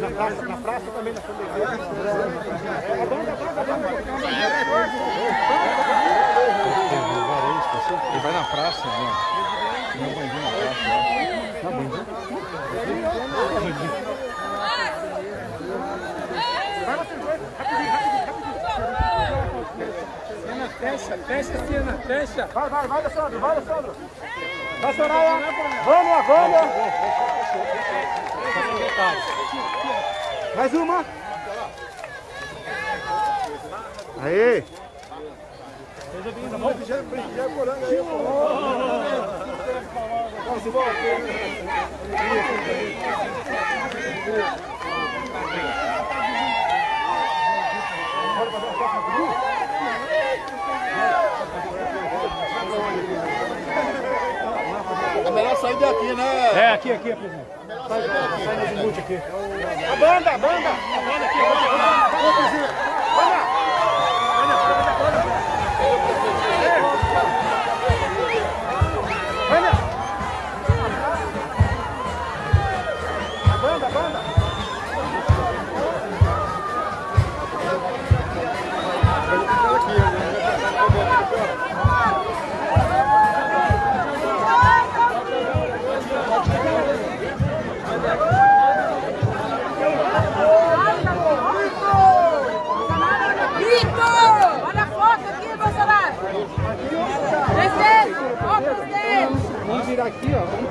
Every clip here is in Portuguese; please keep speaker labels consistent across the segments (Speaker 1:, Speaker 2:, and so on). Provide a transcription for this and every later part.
Speaker 1: Na praça, na praça também, na.
Speaker 2: Ele vai na praça, né? Não vai vir na praça. né? Não, bandido.
Speaker 1: Vai dois, rapidinho, rapidinho, rapidinho.
Speaker 3: Cena, fecha, fecha, cena, fecha.
Speaker 1: Vai, vai, vai, Alessandro, vai, Alessandro. Vai, Soraya. Vânia, Vânia. Mais uma. Aí. Vamos, já, já, corando aí, Vamos, Simão. Bora fazer uma foto no grupo?
Speaker 2: É melhor sair daqui, né?
Speaker 1: É, aqui, aqui, presidente. Sai, sai nesse mute aqui. A banda, a banda. A banda aqui, a banda. Presidente. Banda. Virar aqui, ó. Vamos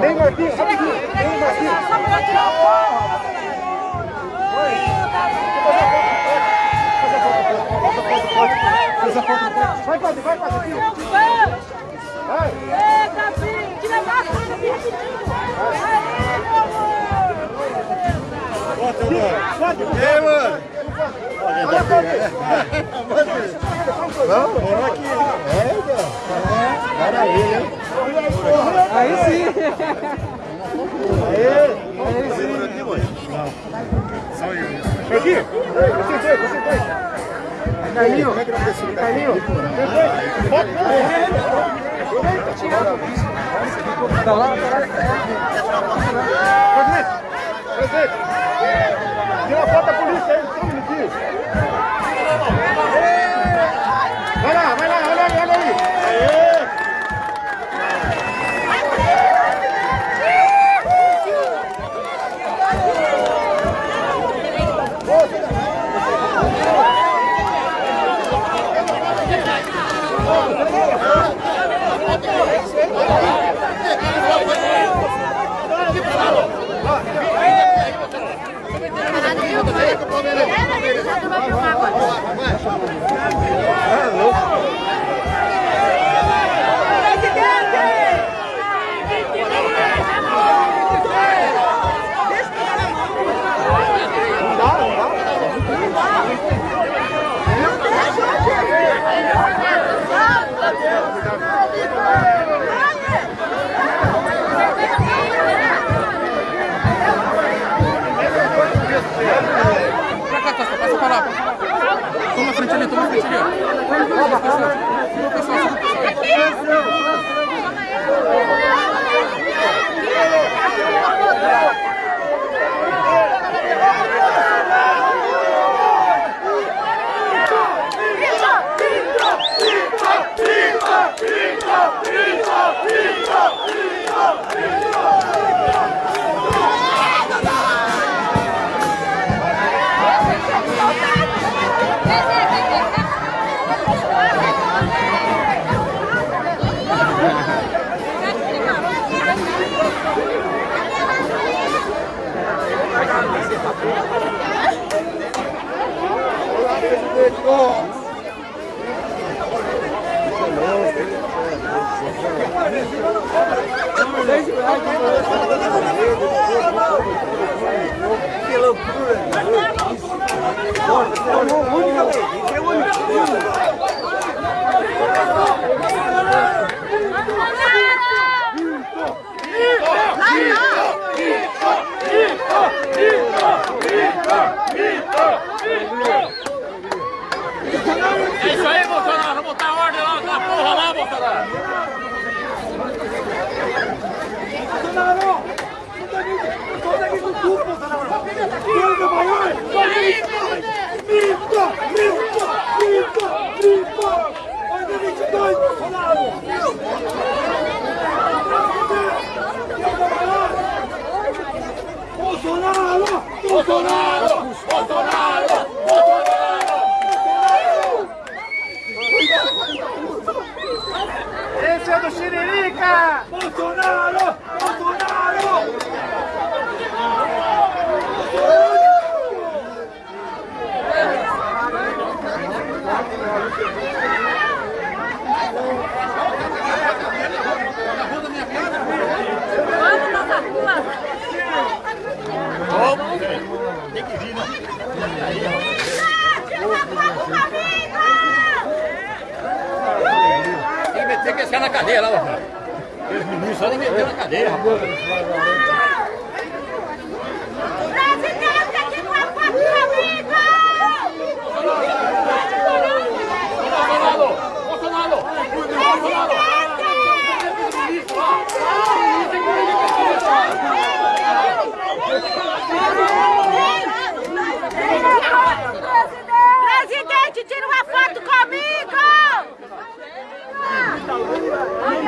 Speaker 1: Vem, Marquinhos, rapidinho. Vem, Marquinhos.
Speaker 4: Só pra tirar o!
Speaker 1: Faz a foto. Vai, Padre, vai, Padre. aqui. Vai.
Speaker 2: E aí, mano?
Speaker 1: Olha, Padre.
Speaker 2: Vamos, vamos aqui. É, cara. Maravilha, hein?
Speaker 3: Aí sim.
Speaker 1: Aqui. Você dois, você dois. Carlinho. Carlinho. Foto.
Speaker 3: Tá lá.
Speaker 1: Presidente. Tira a polícia aí, só um minutinho. Vai lá, vai lá, olha aí, olha aí. Aê.
Speaker 2: Pra cá, Passa pra lá. Toma a frente ali, toma a frente ali. ó. Segura o pessoal, segura o pessoal.
Speaker 4: Lá, lá!
Speaker 1: Limpa! Limpa! Limpa! Limpa! 2022, Bolsonaro! Bolsonaro! Bolsonaro! Bolsonaro! Esse é do Xiririca! Bolsonaro! Bolsonaro!
Speaker 2: Cadeia lá, rapaz. Aqueles meninos só nem meter na cadeia, rapaz.
Speaker 4: Presidente, aqui não é foto comigo!
Speaker 2: Bolsonaro! Bolsonaro!
Speaker 4: Presidente, tira uma foto comigo!